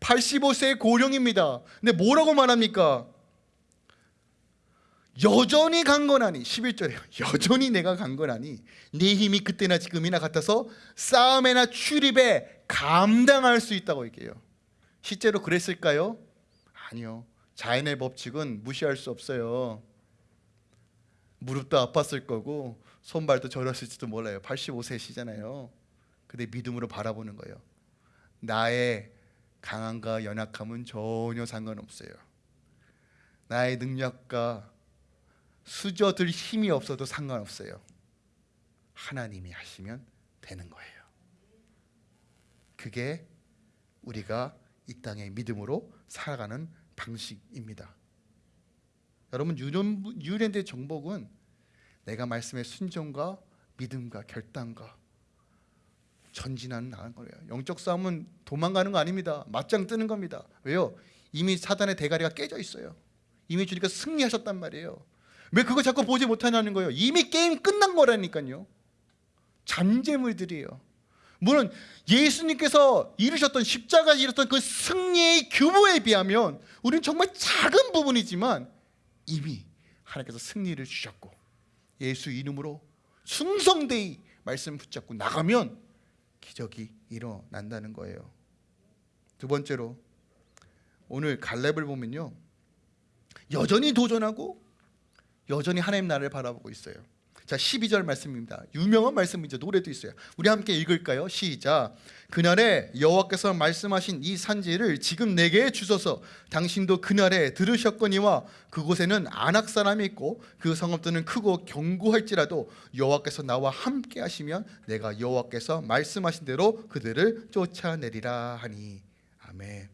85세의 고령입니다. 근데 뭐라고 말합니까? 여전히 강건하니 11절에 여전히 내가 강건하니 네 힘이 그때나 지금이나 같아서 싸움에나 출입에 감당할 수 있다고 얘기해요. 실제로 그랬을까요? 아니요. 자연의 법칙은 무시할 수 없어요. 무릎도 아팠을 거고 손발도 저렸을지도 몰라요. 85세시잖아요. 근데 믿음으로 바라보는 거예요. 나의 강함과 연약함은 전혀 상관없어요. 나의 능력과 수적 힘이 없어도 상관없어요. 하나님이 하시면 되는 거예요. 그게 우리가 이 땅의 믿음으로 살아가는 방식입니다. 여러분 new land 정복은 내가 말씀의 순종과 믿음과 결단과 전진하는 나간 거예요. 영적 싸움은 도망가는 거 아닙니다. 맞짱 뜨는 겁니다. 왜요? 이미 사단의 대가리가 깨져 있어요. 이미 주니까 승리하셨단 말이에요. 왜 그거 자꾸 보지 못하냐는 거예요. 이미 게임 끝난 거라니까요. 잔재물들이에요. 물론 예수님께서 이루셨던 십자가 이뤘던 그 승리의 규모에 비하면 우리는 정말 작은 부분이지만 이미 하나님께서 승리를 주셨고 예수 이름으로 충성되이 말씀 붙잡고 나가면 기적이 일어난다는 거예요. 두 번째로 오늘 갈렙을 보면요. 여전히 도전하고 여전히 하나님 나라를 바라보고 있어요. 자, 12절 말씀입니다. 유명한 말씀이죠. 노래도 있어요. 우리 함께 읽을까요? 시작. 그날에 여호와께서 말씀하신 이 산지를 지금 내게 주소서. 당신도 그날에 들으셨거니와 그곳에는 안악 사람이 있고 그 성읍들은 크고 견고할지라도 여호와께서 나와 함께 하시면 내가 여호와께서 말씀하신 대로 그들을 쫓아내리라 하니. 아멘.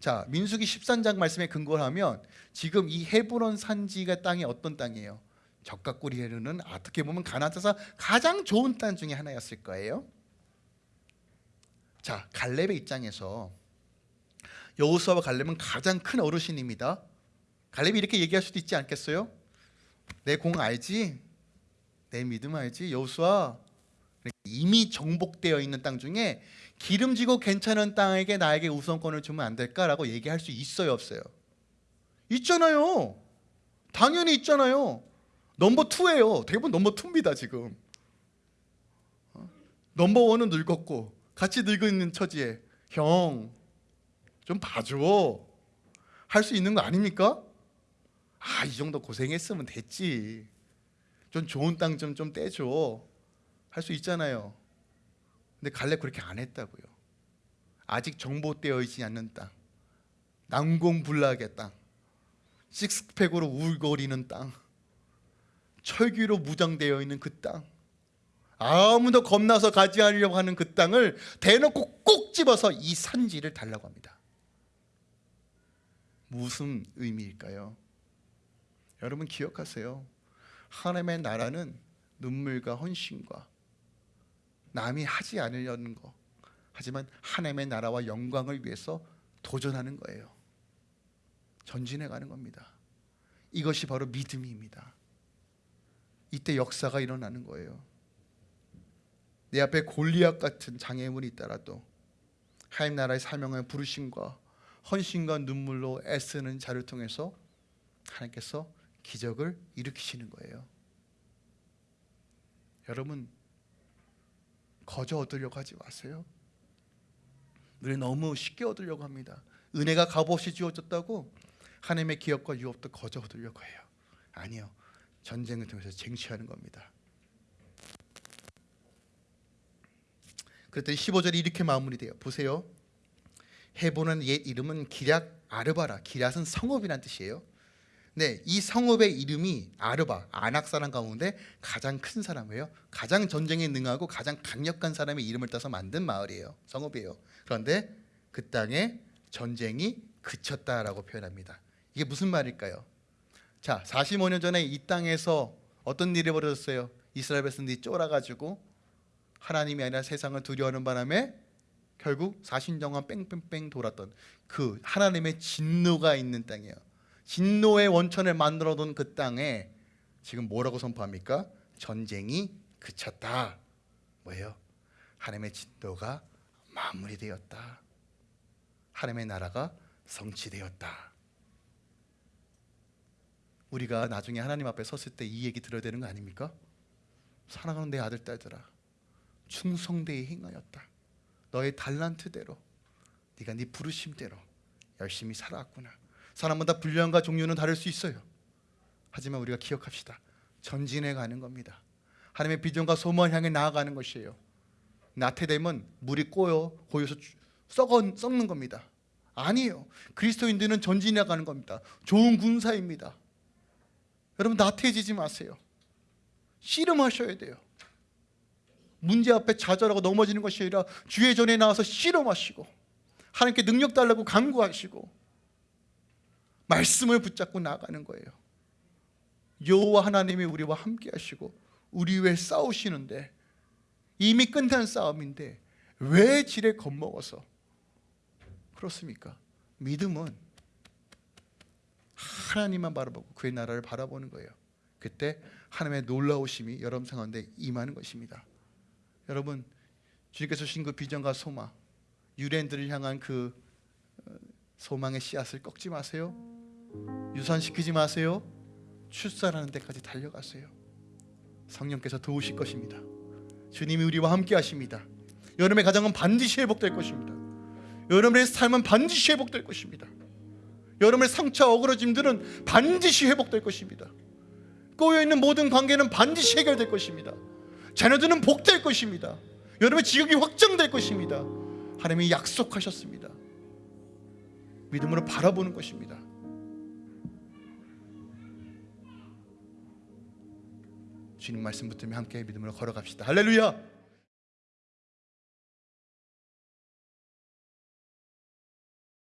자, 민수기 13장 말씀에 근거를 하면 지금 이 헤브론 산지가 땅이 어떤 땅이에요? 적각구리에는 어떻게 보면 가나안에서 가장 좋은 땅 중에 하나였을 거예요. 자, 갈렙의 입장에서 여호수아와 갈렙은 가장 큰 어르신입니다. 갈렙이 이렇게 얘기할 수도 있지 않겠어요? 내 공 알지? 내 믿음 알지? 여호수아 이미 정복되어 있는 땅 중에 기름지고 괜찮은 땅에게 나에게 우선권을 주면 안 될까라고 얘기할 수 있어요, 없어요? 있잖아요. 당연히 있잖아요. 넘버 투예요. 대부분 넘버 투입니다 지금. 어? 넘버 원은 늙었고 같이 있는 처지에 형 좀 봐줘. 할 수 있는 거 아닙니까? 아 이 정도 고생했으면 됐지. 좀 좋은 땅 좀 좀 떼줘. 할 수 있잖아요. 근데 갈렙 그렇게 안 했다고요. 아직 정보되어 있지 않는 땅, 난공불락의 땅, 식스팩으로 울거리는 땅, 철기로 무장되어 있는 그 땅, 아무도 겁나서 가지 않으려고 하는 그 땅을 대놓고 꼭 집어서 이 산지를 달라고 합니다. 무슨 의미일까요? 여러분 기억하세요. 하나님의 나라는 눈물과 헌신과 남이 하지 않으려는 거 하지만 하나님의 나라와 영광을 위해서 도전하는 거예요. 전진해 가는 겁니다. 이것이 바로 믿음입니다. 이때 역사가 일어나는 거예요. 내 앞에 골리앗 같은 장애물이 있더라도 하나님 나라의 사명을 부르심과 헌신과 눈물로 애쓰는 자를 통해서 하나님께서 기적을 일으키시는 거예요. 여러분 거저 얻으려고 하지 마세요. 우리 너무 쉽게 얻으려고 합니다. 은혜가 값없이 주어졌다고 하나님의 기업과 유업도 거저 얻으려고 해요. 아니요. 전쟁을 통해서 쟁취하는 겁니다. 그랬더니 15절이 이렇게 마무리돼요. 보세요. 헤보는 옛 이름은 기략 아르바라. 기략은 성읍이란 뜻이에요. 네, 이 성읍의 이름이 아르바, 아낙 사람 가운데 가장 큰 사람이에요. 가장 전쟁에 능하고 가장 강력한 사람의 이름을 따서 만든 마을이에요. 성읍이에요. 그런데 그 땅에 전쟁이 그쳤다라고 표현합니다. 이게 무슨 말일까요? 자, 45년 전에 이 땅에서 어떤 일이 벌어졌어요? 이스라엘 백성들이 쫄아가지고 하나님이 아니라 세상을 두려워하는 바람에 결국 사신정한 뺑뺑뺑 돌았던 그 하나님의 진노가 있는 땅이에요. 진노의 원천을 만들어둔 그 땅에 지금 뭐라고 선포합니까? 전쟁이 그쳤다. 뭐예요? 하나님의 진노가 마무리되었다. 하나님의 나라가 성취되었다. 우리가 나중에 하나님 앞에 섰을 때 이 얘기 들어야 되는 거 아닙니까? 사랑하는 내 아들 딸들아 충성되이 행하였다. 너의 달란트대로 네가 네 부르심대로 열심히 살아왔구나. 사람마다 분량과 종류는 다를 수 있어요. 하지만 우리가 기억합시다. 전진해 가는 겁니다. 하나님의 비전과 소망을 향해 나아가는 것이에요. 나태되면 물이 꼬여 고여서 썩어, 썩는 겁니다. 아니에요. 그리스도인들은 전진해 가는 겁니다. 좋은 군사입니다. 여러분 나태해지지 마세요. 씨름하셔야 돼요. 문제 앞에 좌절하고 넘어지는 것이 아니라 주의 전에 나와서 씨름하시고 하나님께 능력 달라고 간구하시고 말씀을 붙잡고 나가는 거예요. 여호와 하나님이 우리와 함께 하시고 우리 위해 싸우시는데 이미 끝난 싸움인데 왜 지레 겁먹어서 그렇습니까? 믿음은 하나님만 바라보고 그의 나라를 바라보는 거예요. 그때 하나님의 놀라우심이 여러분 상황에 임하는 것입니다. 여러분 주님께서 주신 그 비전과 소망, 유대인들을 향한 그 어, 소망의 씨앗을 꺾지 마세요. 유산시키지 마세요. 출산하는 데까지 달려가세요. 성령께서 도우실 것입니다. 주님이 우리와 함께 하십니다. 여러분의 가정은 반드시 회복될 것입니다. 여러분의 삶은 반드시 회복될 것입니다. 여러분의 상처 어그러짐들은 반드시 회복될 것입니다. 꼬여 있는 모든 관계는 반드시 해결될 것입니다. 자녀들은 복될 것입니다. 여러분의 지역이 확정될 것입니다. 하나님이 약속하셨습니다. 믿음으로 바라보는 것입니다. 주님 말씀 붙들며 함께 믿음으로 걸어갑시다. 할렐루야!